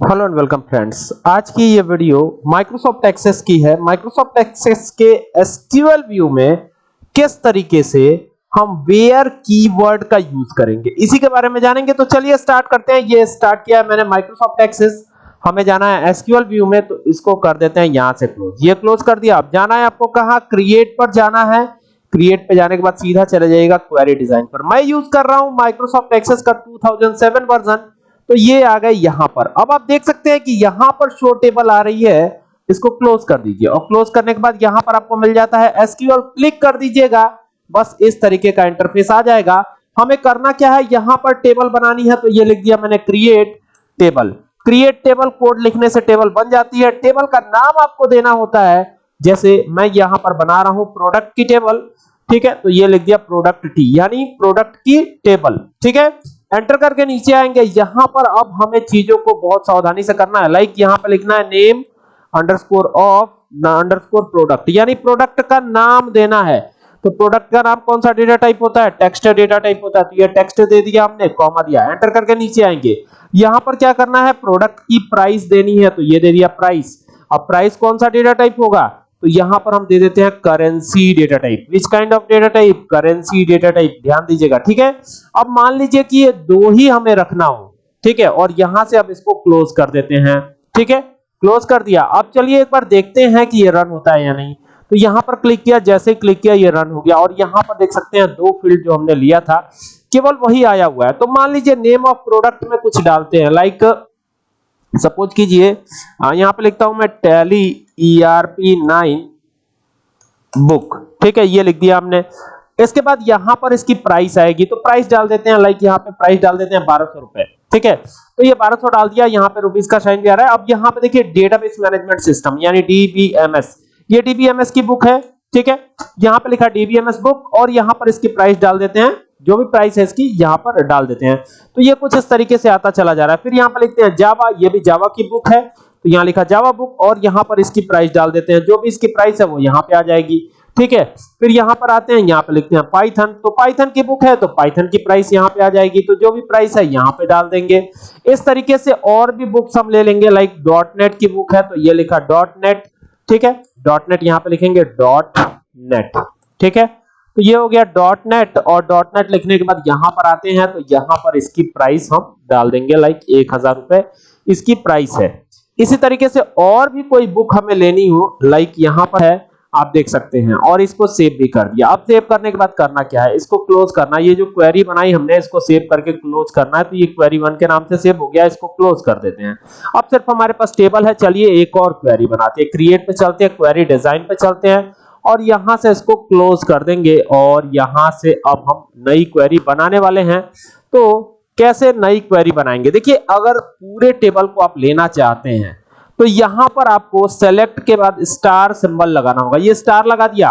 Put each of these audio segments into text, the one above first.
Hello and welcome friends आज की ये वीडियो माइक्रोसॉफ्ट एक्सेस की है। माइक्रोसॉफ्ट एक्सेस के एसक्यूएल व्यू में किस तरीके से हम वेयर कीवर्ड का यूज़ करेंगे? इसी के बारे में जानेंगे तो चलिए स्टार्ट करते हैं। ये स्टार्ट किया है मैंने माइक्रोसॉफ्ट एक्सेस हमें जाना है एसक्यूएल व्यू में तो इसको कर देते हैं यहाँ से क्लोज ये क्लोज कर दिया। अब जाना है आपको कहाँ? क्रिएट पर जाना है। क्रिएट पे जाने के बाद सीधा चले जाएगा क्वेरी डिज़ाइन पर। मैं यूज़ कर रहा हूँ माइक्रोसॉफ्ट एक्सेस का 2007 वर्जन तो ये आ गए यहाँ पर। अब आप देख सकते हैं कि यहाँ पर शो टेबल आ रही है। इसको क्लोज कर दीजिए। और क्लोज करने के बाद यहाँ पर आपको मिल जाता है एसक्यूएल क्लिक कर दीजिएगा। बस इस तरीके का इंटरफेस आ जाएगा। हमें करना क्या है? यहाँ पर टेबल बनानी है तो ये लिख दिया मैंने create table create table code लिखने से टेबल बन जाती है। टेबल का नाम आपको देना होता है। जैसे मैं यहाँ पर बना रहा हूँ प्रोडक्ट की टेबल ठीक है? तो ये लिख दिया प्रोडक्ट टी यानी प्रोडक्ट की टेबल ठीक है? एंटर करके नीचे आएँगे। यहाँ पर अब हमें चीज़ों को बहुत सावधानी से करना है। लाइक यहाँ पर लिखना है name underscore of underscore product यानी प्रोडक्ट का नाम देना है। तो प्रोडक्ट का नाम कौन सा डेटा टाइप होता है? टेक्स्ट डेटा टाइप होता है। तो ये टेक्स्ट दे दिया हमने कॉमा दिया। एंटर करके नीचे आएँगे। यहाँ पर क्या करना है? प्रोडक्ट की प्राइस देनी है। तो ये दे दिया प्राइस अब प्राइस कौन सा डेटा टाइप होगा? तो यहाँ पर हम दे देते हैं currency data type which kind of data type currency data type ध्यान दीजिएगा, ठीक है? अब मान लीजिए कि ये दो ही हमें रखना हो, ठीक है? और यहाँ से अब इसको क्लोज कर देते हैं, ठीक है? क्लोज कर दिया। अब चलिए एक बार देखते हैं कि ये रन होता है या नहीं। तो यहाँ पर क्लिक किया, जैसे ही क्लिक किया, ये रन हो गया। और यहाँ पर देख सकते हैं दो फ़ील्ड जो हमने लिया था, केवल वही आया हुआ है। तो मान लीजिए नेम ऑफ़ प्रोडक्ट में कुछ डालते हैं लाइक सपोज़ कीजिए यहाँ पे लिखता हूँ मैं टैली ईआरपी नाइन बुक ठीक है, ये लिख दिया हमने। इसके बाद यहाँ पर इसकी प्राइस आएगी तो प्राइस डाल देते हैं लाइक यहाँ पे प्राइस डाल देते हैं बारह सौ रुपए। ठीक है तो ये बारह सौ डाल दिया, यहाँ पे रुपीज़ का साइन भी आ रहा है। अब यहाँ पे देखिए डेटाबेस मैनेजमेंट सिस्टम यानी डीबीएमएस ये डीबीएमएस की बुक है, ठीक है? यहाँ पे लिखा डीबीएमएस बुक और यहाँ पर इसकी प्राइस डाल देते हैं। जो भी प्राइस है इसकी, यहाँ पर डाल देते हैं। तो ये कुछ इस तरीके से आता चला जा रहा है। फिर यहाँ पर लिखते हैं जावा ये भी जावा की बुक है। तो यहाँ लिखा जावा बुक और यहाँ पर इसकी प्राइस डाल देते हैं। जो भी इसकी प्राइस है वो यहाँ पे आ जाएगी। ठीक है? फिर यहाँ पर आते हैं, यहाँ पे लिखते हैं पाइथन तो पाइथन की बुक है तो पाइथन की प्राइस यहाँ पे आ जाएगी। तो जो भी प्राइस है, यहाँ पे डाल देंगे। इस तरीके से और भी बुक्स हम ले लेंगे लाइक डॉट नेट की बुक है तो ये लिखा. डॉट नेट ठीक है? डॉट नेट यहाँ पे लिखेंगे. डॉट नेट ठीक है? तो ये हो गया. डॉट नेट और. डॉट नेट लिखने के बाद यहाँ पर आते हैं तो यहाँ पर इसकी प्राइस हम डाल देंगे लाइक एक हज़ार रुपए। इसकी प्राइस है। इसी तरीके से और भी कोई बुक हमें लेनी हो लाइक यहाँ पर है, आप देख सकते हैं। और इसको सेव भी कर दिया। अब सेव करने के बाद करना क्या है? इसको क्लोज करना। ये जो क्वेरी बनाई हमने, इसको सेव करके क्लोज करना है। तो ये क्वेरी वन के नाम से सेव हो गया। इसको क्लोज कर देते हैं। अब सिर्फ़ हमारे पास टेबल है। चलिए एक और क्वेरी बनाते हैं। क्रिएट पे चलते हैं। क्वेरी डिज़ाइन पे चलते हैं। और यहाँ से इसको क्लोज कर देंगे। और यहाँ से अब हम नई क्वेरी बनाने वाले हैं। तो कैसे नई क्वेरी बनाएँगे? देखिए, अगर पूरे टेबल को आप लेना चाहते हैं तो यहाँ पर आपको सेलेक्ट के बाद स्टार सिंबल लगाना होगा। ये स्टार लगा दिया।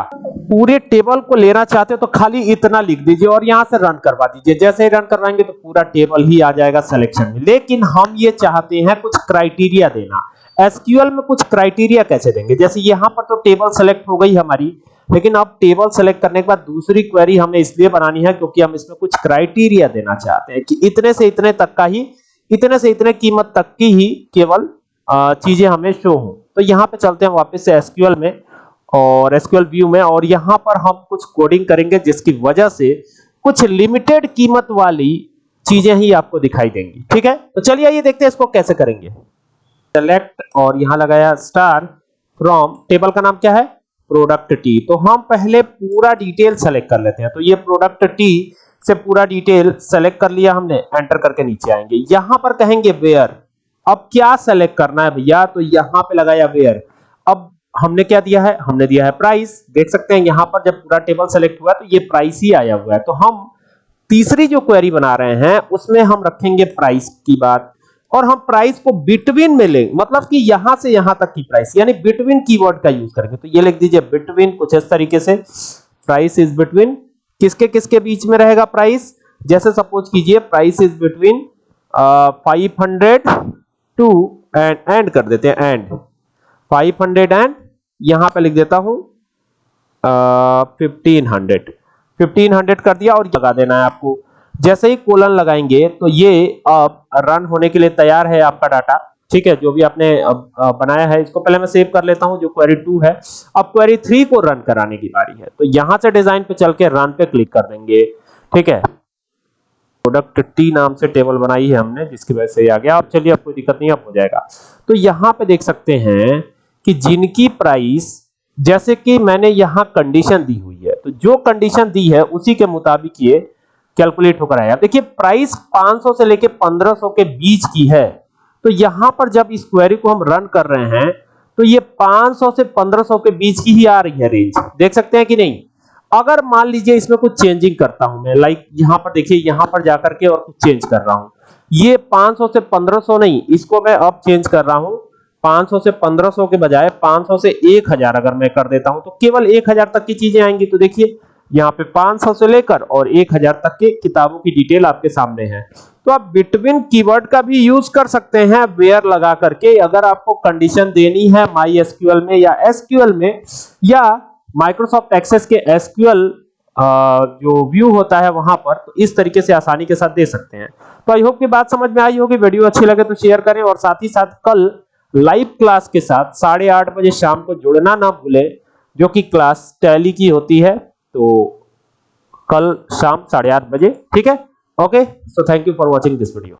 पूरे टेबल को लेना चाहते हो तो खाली इतना लिख दीजिए और यहाँ से रन करवा दीजिए। जैसे ही रन करवाएँगे तो पूरा टेबल ही आ जाएगा सिलेक्शन में। लेकिन हम ये चाहते हैं कुछ क्राइटेरिया देना। एसक्यूएल में कुछ क्राइटेरिया कैसे देंगे? जैसे यहाँ पर तो टेबल सेलेक्ट हो गई हमारी। लेकिन अब टेबल सेलेक्ट करने के बाद दूसरी क्वेरी हमें इसलिए बनानी है क्योंकि हम इसमें कुछ क्राइटेरिया देना चाहते हैं कि इतने से इतने तक का ही, इतने से इतने कीमत तक की ही केवल चीज़ें हमें शो हो। तो यहाँ पे चलते हैं वापस से एसक्यूएल में और एसक्यूएल व्यू में और यहाँ पर हम कुछ कोडिंग करेंगे जिसकी वजह से कुछ लिमिटेड कीमत वाली चीज़ें ही आपको दिखाई देंगी। ठीक है? तो चलिए ये देखते हैं इसको कैसे करेंगे। सेलेक्ट और यहाँ लगाया स्टार फ्रॉम टेबल का नाम क्या है? प्रोडक्ट टी तो हम पहले पूरा डिटेल सेलेक्ट कर लेते हैं। तो ये प्रोडक्ट टी से पूरा डिटेल सेलेक्ट कर लिया हमने एंटर करके नीचे आएँगे। यहाँ पर कहेंगे वेयर अब क्या सेलेक्ट करना है भैया? तो यहाँ पे लगाया वेयर अब हमने क्या दिया है? हमने दिया है प्राइस देख सकते हैं यहाँ पर जब पूरा टेबल सेलेक्ट हुआ तो ये प्राइस ही आया हुआ है। तो हम तीसरी जो क्वेरी बना रहे हैं, उसमें हम रखेंगे प्राइस की बात। और हम प्राइस को बिटवीन में लेंगे मतलब कि यहाँ से यहाँ तक की प्राइस यानी बिटवीन कीवर्ड का यूज़ करेंगे। तो ये लिख दीजिए बिटवीन कुछ इस तरीके से प्राइस इज़ बिटवीन किसके किसके बीच में रहेगा प्राइस जैसे सपोज़ कीजिए price is between five hundred to and and कर देते हैं एंड 500 एंड यहाँ पे लिख देता हूँ फिफ्टीन हंड्रेड फिफ्टीन हंड्रेड कर दिया और लगा देना है आपको। जैसे ही कोलन लगाएँगे तो ये अब रन होने के लिए तैयार है आपका डाटा ठीक है, जो भी आपने बनाया है, इसको पहले मैं सेव कर लेता हूँ, जो क्वेरी 2 है। अब क्वेरी 3 को रन कराने की बारी है। तो यहाँ से डिज़ाइन पे चल के रन पे क्लिक कर देंगे। ठीक है? प्रोडक्ट टी नाम से टेबल बनाई है हमने, जिसकी वजह से ये आ गया। अब चलिए, अब कोई दिक्कत नहीं, अब हो जाएगा। तो यहाँ पे देख सकते हैं कि जिनकी प्राइस जैसे कि मैंने यहाँ कंडीशन दी हुई है तो जो कंडीशन दी है, उसी के मुताबिक ये कैलकुलेट होकर आया। देखिए, प्राइस 500 से लेके 1500 के बीच की है। तो यहाँ पर जब इस क्वेरी को हम रन कर रहे हैं तो ये 500 से 1500 के बीच की ही आ रही है रेंज देख सकते हैं कि नहीं? अगर मान लीजिए इसमें कुछ चेंजिंग करता हूँ मैं लाइक यहाँ पर देखिए, यहाँ पर जाकर के और कुछ चेंज कर रहा हूँ। ये 500 से 1500 नहीं, इसको मैं अब चेंज कर रहा हूँ। 500 से 1500 के बजाय 500 से 1000 अगर मैं कर देता हूँ तो केवल 1000 तक की चीज़ें आएँगी। तो देखिए यहाँ पे 500 से लेकर और 1000 तक के किताबों की डिटेल आपके सामने है। तो आप बिटवीन कीवर्ड का भी यूज़ कर सकते हैं, वेयर लगा करके। अगर आपको कंडीशन देनी है माई एसक्यूएल में या एसक्यूएल में, या माइक्रोसॉफ्ट एक्सेस के एसक्यूएल जो व्यू होता है वहाँ पर तो इस तरीके से आसानी के साथ दे सकते हैं। तो आई होप की बात समझ में आई होगी। वीडियो अच्छी लगे तो शेयर करें और साथ ही साथ कल लाइव क्लास के साथ साढ़े आठ बजे शाम को जुड़ना ना भूलें, जो कि क्लास टैली की होती है। तो कल शाम साढ़े आठ बजे, ठीक है? Okay so thank you for watching this video